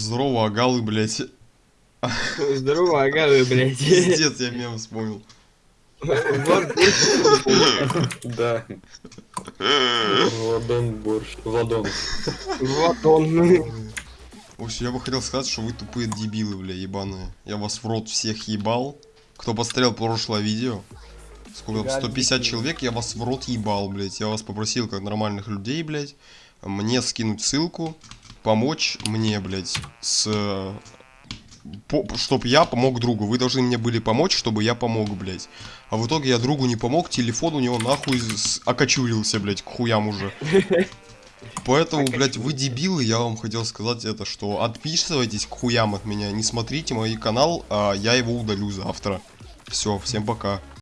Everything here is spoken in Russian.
Здорово, агалы, блядь. Здорово, ага, вы, блядь. Пиздец, я мем вспомнил. Да. Владон борщ. Владон. вот он. В общем, я бы хотел сказать, что вы тупые дебилы, бля, ебаные. Я вас в рот всех ебал. Кто посмотрел прошлое видео, сколько там, 150 человек, я вас в рот ебал, блядь. Я вас попросил, как нормальных людей, блядь, мне скинуть ссылку, помочь мне, блядь, с... По, чтоб я помог другу. Вы должны мне были помочь, чтобы я помог, блядь. А в итоге я другу не помог, телефон у него нахуй с- окочурился, блядь, к хуям уже. Поэтому, блядь, вы дебилы, я вам хотел сказать это, что отписывайтесь к хуям от меня, не смотрите мой канал, а я его удалю завтра. Все, всем пока.